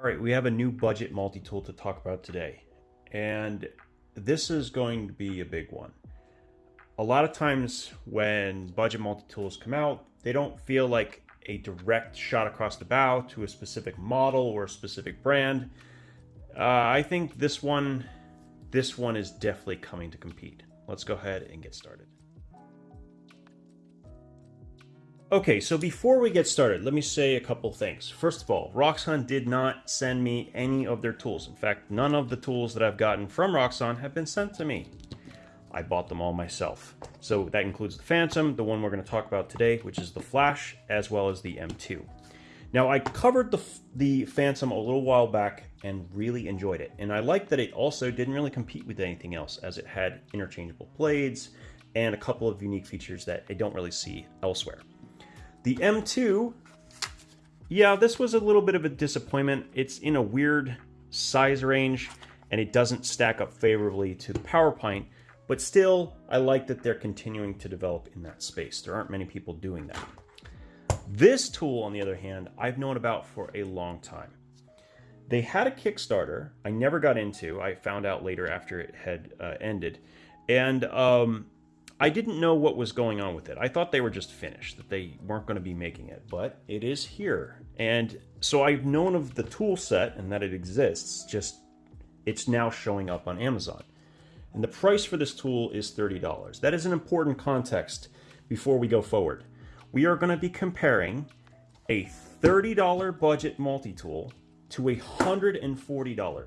All right, we have a new budget multi-tool to talk about today. And this is going to be a big one. A lot of times when budget multi-tools come out, they don't feel like a direct shot across the bow to a specific model or a specific brand. Uh, I think this one, this one is definitely coming to compete. Let's go ahead and get started. Okay, so before we get started, let me say a couple things. First of all, Roxxon did not send me any of their tools. In fact, none of the tools that I've gotten from Roxxon have been sent to me. I bought them all myself. So that includes the Phantom, the one we're going to talk about today, which is the Flash, as well as the M2. Now, I covered the, the Phantom a little while back and really enjoyed it. And I like that it also didn't really compete with anything else, as it had interchangeable blades and a couple of unique features that I don't really see elsewhere. The M2, yeah, this was a little bit of a disappointment. It's in a weird size range and it doesn't stack up favorably to the PowerPoint, but still, I like that they're continuing to develop in that space. There aren't many people doing that. This tool, on the other hand, I've known about for a long time. They had a Kickstarter I never got into. I found out later after it had uh, ended. And um, I didn't know what was going on with it. I thought they were just finished, that they weren't going to be making it, but it is here. And so I've known of the tool set and that it exists, just it's now showing up on Amazon. And the price for this tool is $30. That is an important context before we go forward. We are going to be comparing a $30 budget multi-tool to a $140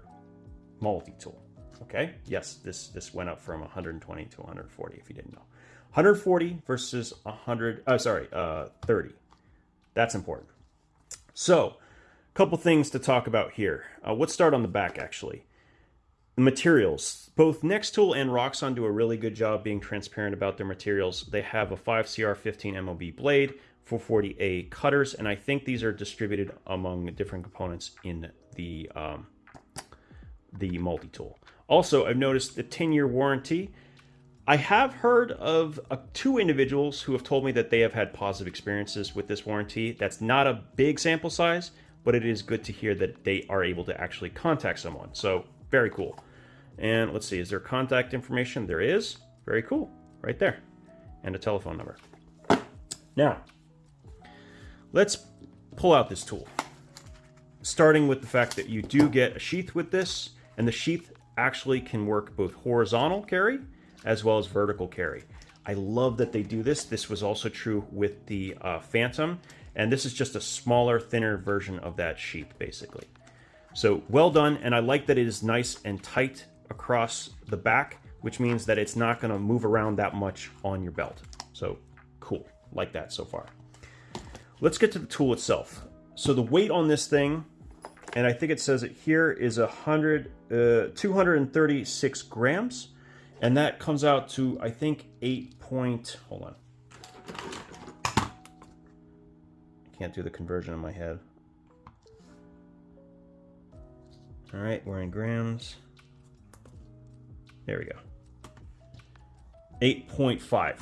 multi-tool. Okay, yes, this this went up from 120 to 140 if you didn't know. 140 versus 100, uh, sorry, uh, 30. That's important. So, a couple things to talk about here. Uh, let's start on the back actually. The materials. Both Nextool and Roxxon do a really good job being transparent about their materials. They have a 5CR15 MOV blade, 440A cutters, and I think these are distributed among different components in the um, the multi-tool. Also, I've noticed the 10-year warranty. I have heard of uh, two individuals who have told me that they have had positive experiences with this warranty. That's not a big sample size, but it is good to hear that they are able to actually contact someone. So, very cool. And let's see, is there contact information? There is. Very cool. Right there. And a telephone number. Now, let's pull out this tool. Starting with the fact that you do get a sheath with this, and the sheath actually can work both horizontal carry as well as vertical carry. I love that they do this. This was also true with the uh, Phantom, and this is just a smaller, thinner version of that sheath, basically. So well done, and I like that it is nice and tight across the back, which means that it's not going to move around that much on your belt. So cool, like that so far. Let's get to the tool itself. So the weight on this thing and I think it says it here is a hundred, uh, 236 grams, and that comes out to I think eight point. Hold on, I can't do the conversion in my head. All right, we're in grams. There we go. 8.5,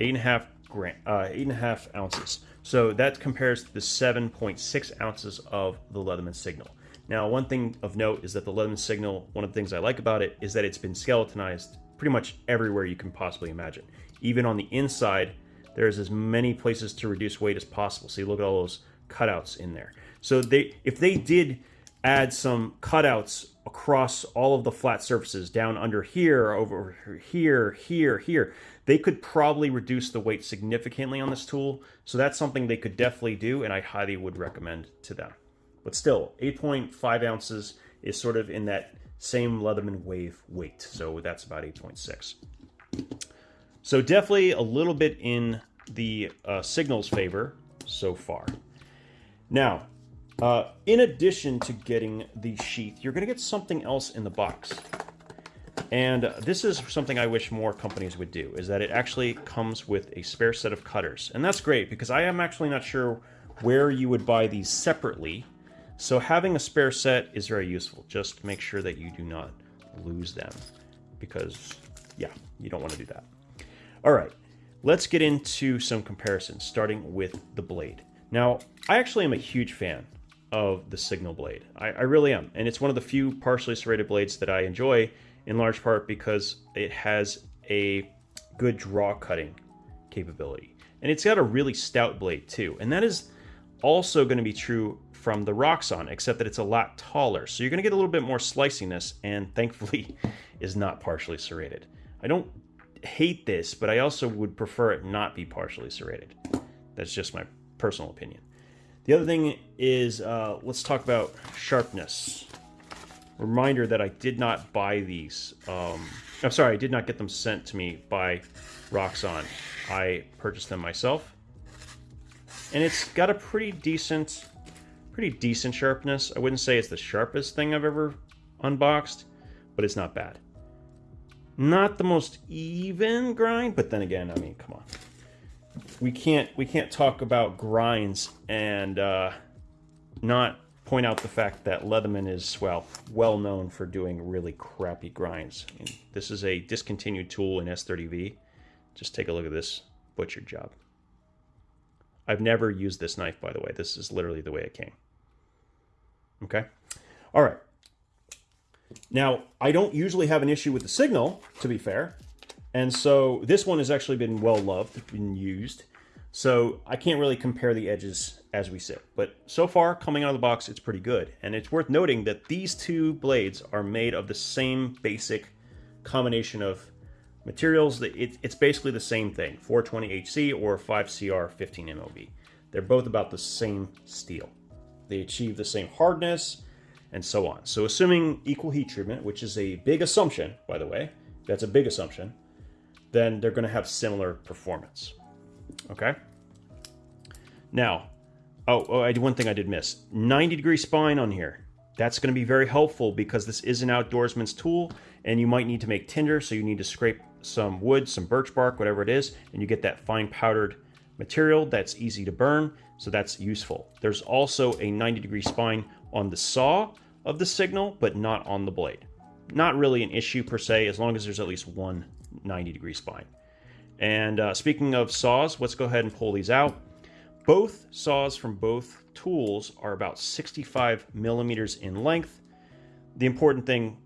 eight and a half gram, uh, eight and a half ounces. So that compares to the 7.6 ounces of the Leatherman Signal. Now, one thing of note is that the Leatherman Signal, one of the things I like about it is that it's been skeletonized pretty much everywhere you can possibly imagine. Even on the inside, there's as many places to reduce weight as possible. So you look at all those cutouts in there. So they, if they did add some cutouts across all of the flat surfaces down under here, over here, here, here, they could probably reduce the weight significantly on this tool. So that's something they could definitely do, and I highly would recommend to them. But still, 8.5 ounces is sort of in that same Leatherman wave weight. So that's about 8.6. So definitely a little bit in the uh, signal's favor so far. Now, uh, in addition to getting the sheath, you're going to get something else in the box. And this is something I wish more companies would do, is that it actually comes with a spare set of cutters. And that's great, because I am actually not sure where you would buy these separately. So having a spare set is very useful. Just make sure that you do not lose them, because, yeah, you don't want to do that. All right, let's get into some comparisons, starting with the blade. Now, I actually am a huge fan of the Signal blade. I, I really am. And it's one of the few partially serrated blades that I enjoy in large part because it has a good draw cutting capability. And it's got a really stout blade too. And that is also going to be true from the Roxxon, except that it's a lot taller. So you're going to get a little bit more sliciness and thankfully is not partially serrated. I don't hate this, but I also would prefer it not be partially serrated. That's just my personal opinion. The other thing is, uh, let's talk about sharpness. Reminder that I did not buy these. Um, I'm sorry, I did not get them sent to me by Roxxon. I purchased them myself. And it's got a pretty decent, pretty decent sharpness. I wouldn't say it's the sharpest thing I've ever unboxed, but it's not bad. Not the most even grind, but then again, I mean, come on we can't we can't talk about grinds and uh, not point out the fact that Leatherman is well well known for doing really crappy grinds. this is a discontinued tool in S30V. Just take a look at this butcher job. I've never used this knife, by the way. This is literally the way it came. Okay. All right. Now, I don't usually have an issue with the signal, to be fair. And so this one has actually been well loved, been used. So I can't really compare the edges as we sit. But so far, coming out of the box, it's pretty good. And it's worth noting that these two blades are made of the same basic combination of materials. It's basically the same thing, 420HC or 5CR 15 MOV. They're both about the same steel. They achieve the same hardness and so on. So assuming equal heat treatment, which is a big assumption, by the way, that's a big assumption, then they're going to have similar performance. Okay. Now, oh, oh, I one thing I did miss. 90 degree spine on here. That's going to be very helpful because this is an outdoorsman's tool and you might need to make tinder. So you need to scrape some wood, some birch bark, whatever it is, and you get that fine powdered material that's easy to burn. So that's useful. There's also a 90 degree spine on the saw of the signal, but not on the blade. Not really an issue per se, as long as there's at least one 90 degree spine. And uh, speaking of saws, let's go ahead and pull these out. Both saws from both tools are about 65 millimeters in length. The important thing,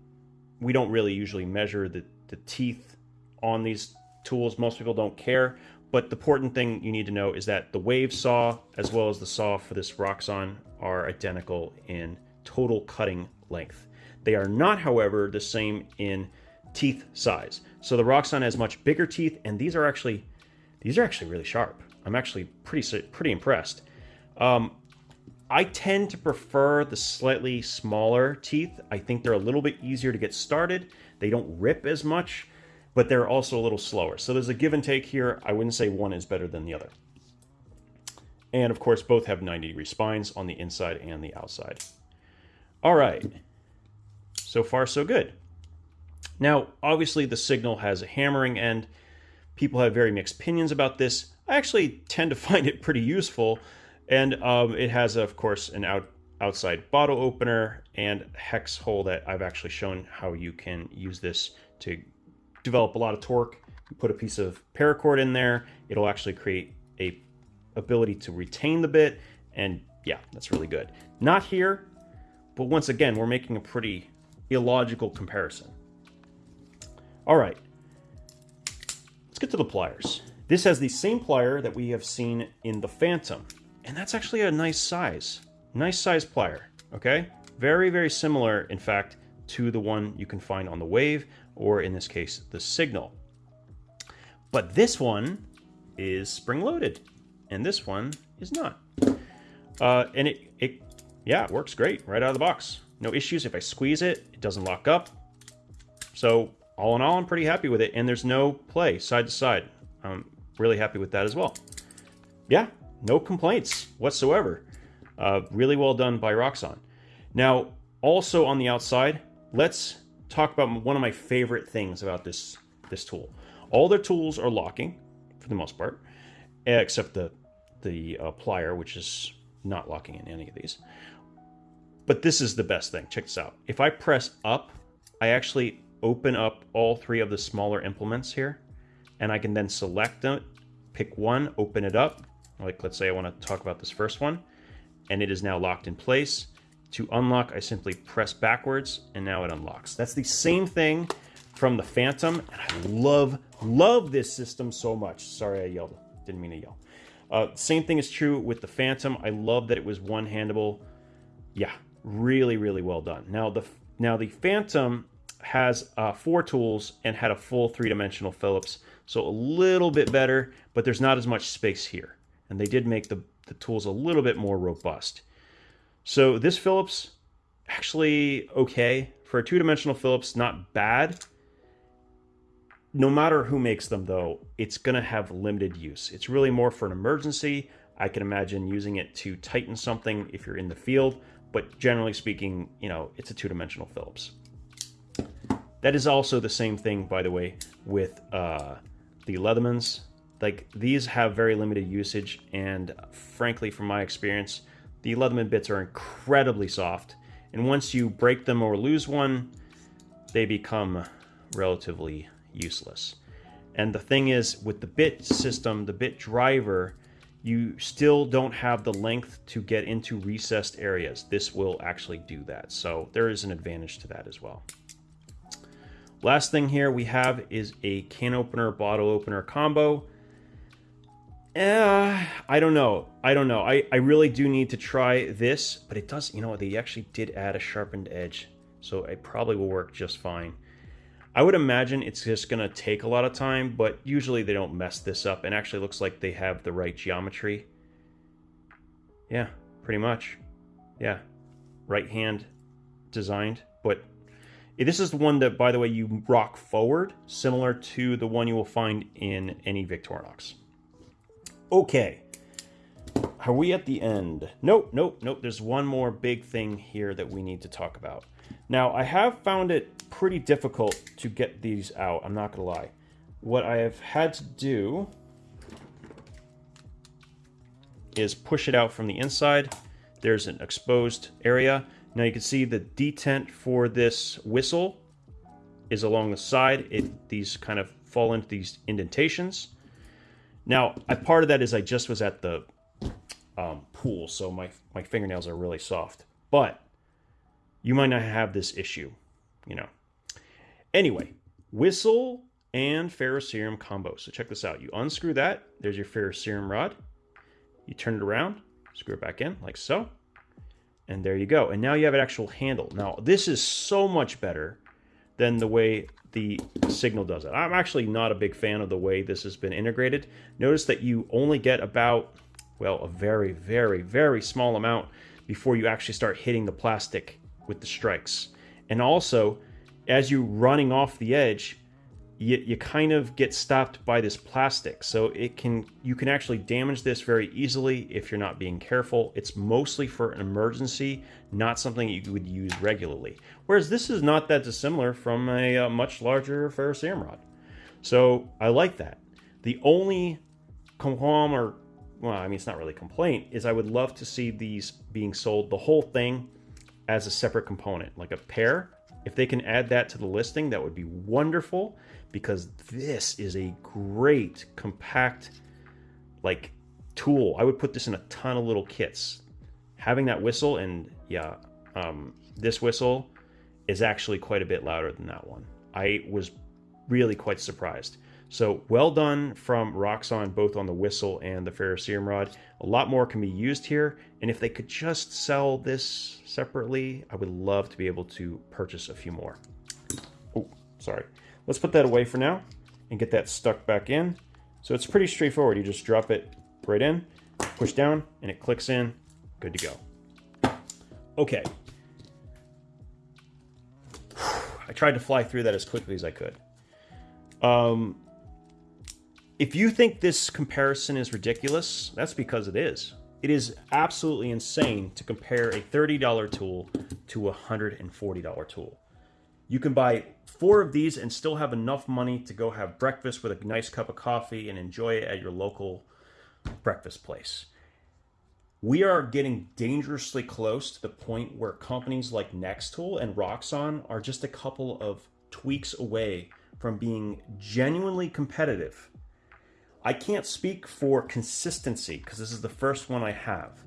we don't really usually measure the, the teeth on these tools. Most people don't care. But the important thing you need to know is that the wave saw, as well as the saw for this Roxxon, are identical in total cutting length. They are not, however, the same in teeth size. So the Roxxon has much bigger teeth, and these are actually these are actually really sharp. I'm actually pretty pretty impressed. Um, I tend to prefer the slightly smaller teeth. I think they're a little bit easier to get started. They don't rip as much, but they're also a little slower. So there's a give and take here. I wouldn't say one is better than the other. And of course, both have 90 degree spines on the inside and the outside. All right. So far, so good. Now, obviously, the signal has a hammering end. People have very mixed opinions about this. I actually tend to find it pretty useful. And um, it has, of course, an out, outside bottle opener and hex hole that I've actually shown how you can use this to develop a lot of torque. You put a piece of paracord in there, it'll actually create a ability to retain the bit. And yeah, that's really good. Not here, but once again, we're making a pretty illogical comparison. All right, let's get to the pliers. This has the same plier that we have seen in the Phantom, and that's actually a nice size. Nice size plier, okay? Very, very similar, in fact, to the one you can find on the Wave, or in this case, the Signal. But this one is spring-loaded, and this one is not. Uh, and it, it, yeah, it works great right out of the box. No issues. If I squeeze it, it doesn't lock up. So all in all, I'm pretty happy with it. And there's no play side to side. I'm really happy with that as well. Yeah, no complaints whatsoever. Uh, really well done by Roxxon. Now, also on the outside, let's talk about one of my favorite things about this, this tool. All their tools are locking, for the most part, except the, the uh, plier, which is not locking in any of these. But this is the best thing. Check this out. If I press up, I actually open up all three of the smaller implements here, and I can then select them, pick one, open it up. Like let's say I want to talk about this first one, and it is now locked in place. To unlock, I simply press backwards and now it unlocks. That's the same thing from the Phantom, and I love, love this system so much. Sorry I yelled, didn't mean to yell. Uh, same thing is true with the Phantom. I love that it was one-handable. Yeah, really, really well done. Now the now the Phantom has uh, four tools and had a full three-dimensional Phillips, so a little bit better, but there's not as much space here. And they did make the, the tools a little bit more robust. So this Phillips, actually okay. For a two-dimensional Phillips, not bad. No matter who makes them, though, it's to have limited use. It's really more for an emergency. I can imagine using it to tighten something if you're in the field, but generally speaking, you know, it's a two-dimensional Phillips. That is also the same thing, by the way, with uh, the Leathermans. Like, these have very limited usage, and frankly, from my experience, the Leatherman bits are incredibly soft, and once you break them or lose one, they become relatively useless. And the thing is, with the bit system, the bit driver, you still don't have the length to get into recessed areas. This will actually do that. So there is an advantage to that as well. Last thing here we have is a can opener, bottle opener combo. Uh, I don't know. I don't know. I, I really do need to try this, but it does, you know, they actually did add a sharpened edge, so it probably will work just fine. I would imagine it's just going to take a lot of time, but usually they don't mess this up, and actually looks like they have the right geometry. Yeah, pretty much. Yeah, right hand designed, but this is the one that, by the way, you rock forward, similar to the one you will find in any Victorinox. Okay. Are we at the end? Nope, nope, nope. There's one more big thing here that we need to talk about. Now, I have found it pretty difficult to get these out. I'm not going to lie. What I have had to do is push it out from the inside. There's an exposed area. Now you can see the detent for this whistle is along the side. It These kind of fall into these indentations. Now, a part of that is I just was at the um, pool, so my, my fingernails are really soft. But you might not have this issue, you know. Anyway, whistle and ferrocerium combo. So check this out. You unscrew that. There's your ferrocerium rod. You turn it around, screw it back in like so. And there you go. And now you have an actual handle. Now, this is so much better than the way the signal does it. I'm actually not a big fan of the way this has been integrated. Notice that you only get about, well, a very, very, very small amount before you actually start hitting the plastic with the strikes. And also, as you're running off the edge, you, you kind of get stopped by this plastic. So it can you can actually damage this very easily if you're not being careful. It's mostly for an emergency, not something you would use regularly. Whereas this is not that dissimilar from a, a much larger ferrocerium rod. So I like that. The only qualm or well, I mean it's not really complaint, is I would love to see these being sold the whole thing as a separate component, like a pair. If they can add that to the listing, that would be wonderful because this is a great compact like tool. I would put this in a ton of little kits. Having that whistle and yeah, um, this whistle is actually quite a bit louder than that one. I was really quite surprised. So well done from Roxxon, both on the whistle and the ferrocerium rod. A lot more can be used here, and if they could just sell this separately, I would love to be able to purchase a few more. Oh, sorry. Let's put that away for now and get that stuck back in. So it's pretty straightforward. You just drop it right in, push down, and it clicks in. Good to go. Okay. I tried to fly through that as quickly as I could. Um, if you think this comparison is ridiculous, that's because it is. It is absolutely insane to compare a $30 tool to a $140 tool. You can buy four of these and still have enough money to go have breakfast with a nice cup of coffee and enjoy it at your local breakfast place. We are getting dangerously close to the point where companies like Nextool and Roxxon are just a couple of tweaks away from being genuinely competitive. I can't speak for consistency because this is the first one I have,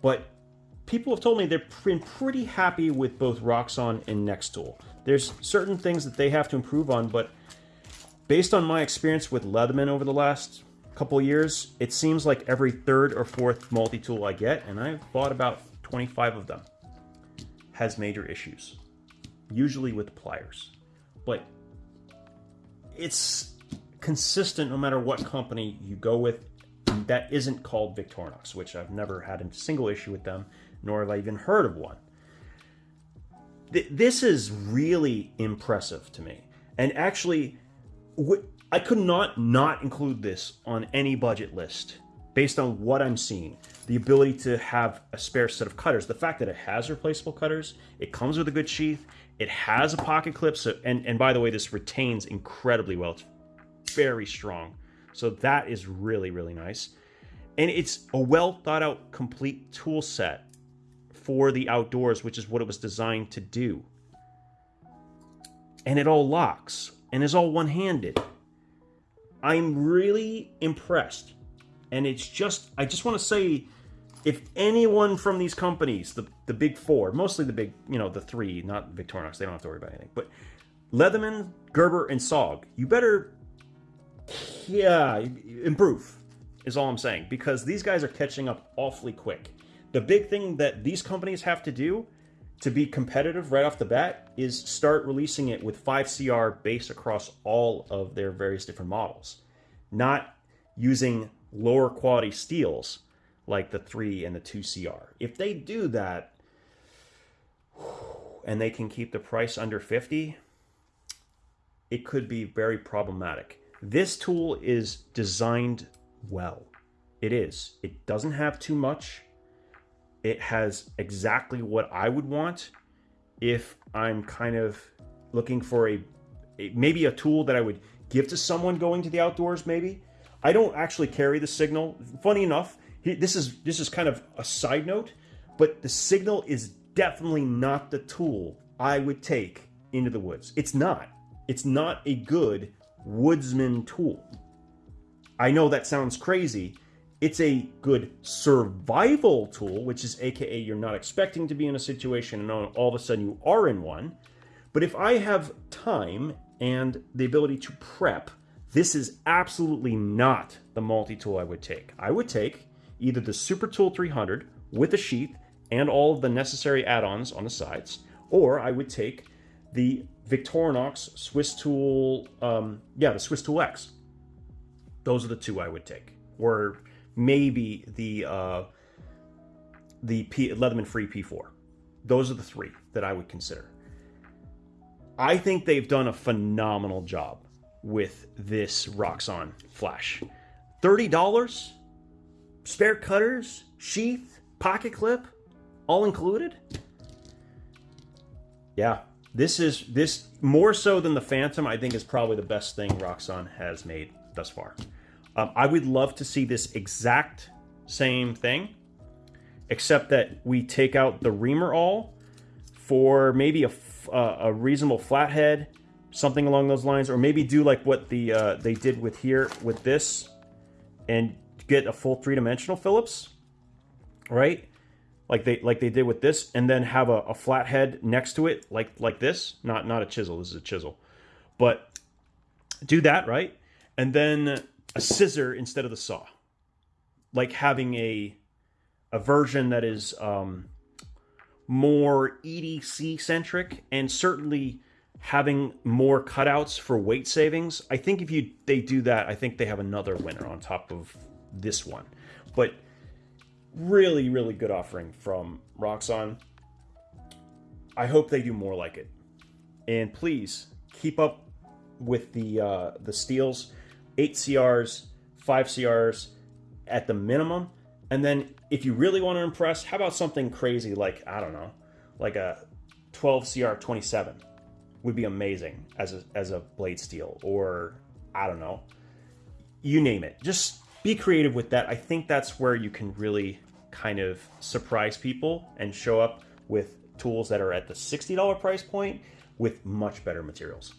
but people have told me they've been pretty happy with both Roxxon and Nextool. There's certain things that they have to improve on, but based on my experience with Leatherman over the last couple years, it seems like every third or fourth multi-tool I get, and I've bought about 25 of them, has major issues, usually with pliers. But it's consistent no matter what company you go with that isn't called Victorinox, which I've never had a single issue with them, nor have I even heard of one. This is really impressive to me. And actually, I could not not include this on any budget list based on what I'm seeing. The ability to have a spare set of cutters, the fact that it has replaceable cutters, it comes with a good sheath, it has a pocket clip, so, and, and by the way, this retains incredibly well. It's very strong. So that is really, really nice. And it's a well thought out, complete tool set for the outdoors, which is what it was designed to do. And it all locks and is all one handed. I'm really impressed. And it's just, I just want to say, if anyone from these companies, the, the big four, mostly the big, you know, the three, not Victorinox, they don't have to worry about anything, but Leatherman, Gerber, and SOG, you better, yeah, improve, is all I'm saying, because these guys are catching up awfully quick. The big thing that these companies have to do to be competitive right off the bat is start releasing it with 5CR base across all of their various different models, not using lower quality steels like the 3 and the 2CR. If they do that and they can keep the price under 50, it could be very problematic. This tool is designed well. It is. It doesn't have too much it has exactly what I would want if I'm kind of looking for a, a, maybe a tool that I would give to someone going to the outdoors maybe. I don't actually carry the signal. Funny enough, this is this is kind of a side note, but the signal is definitely not the tool I would take into the woods. It's not. It's not a good woodsman tool. I know that sounds crazy, it's a good survival tool, which is AKA you're not expecting to be in a situation and all of a sudden you are in one. But if I have time and the ability to prep, this is absolutely not the multi-tool I would take. I would take either the Super Tool 300 with a sheath and all of the necessary add-ons on the sides, or I would take the Victorinox Swiss Tool, um, yeah, the Swiss Tool X. Those are the two I would take. Or maybe the uh, the P, Leatherman Free P4. Those are the three that I would consider. I think they've done a phenomenal job with this Roxxon Flash. $30? Spare cutters, sheath, pocket clip, all included? Yeah, this is this more so than the Phantom, I think is probably the best thing Roxxon has made thus far. Um, I would love to see this exact same thing, except that we take out the reamer awl for maybe a, uh, a reasonable flathead, something along those lines, or maybe do like what the uh, they did with here with this, and get a full three dimensional Phillips, right? Like they like they did with this, and then have a, a flathead next to it, like like this. Not not a chisel. This is a chisel, but do that right, and then a scissor instead of the saw. Like having a a version that is um, more EDC centric and certainly having more cutouts for weight savings. I think if you they do that, I think they have another winner on top of this one. But really, really good offering from Roxxon. I hope they do more like it. And please keep up with the uh, the steels eight CRs, five CRs at the minimum. And then if you really want to impress, how about something crazy like, I don't know, like a 12 CR 27 would be amazing as a, as a blade steel or I don't know, you name it. Just be creative with that. I think that's where you can really kind of surprise people and show up with tools that are at the $60 price point with much better materials.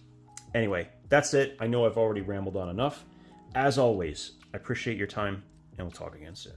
Anyway, that's it. I know I've already rambled on enough. As always, I appreciate your time, and we'll talk again soon.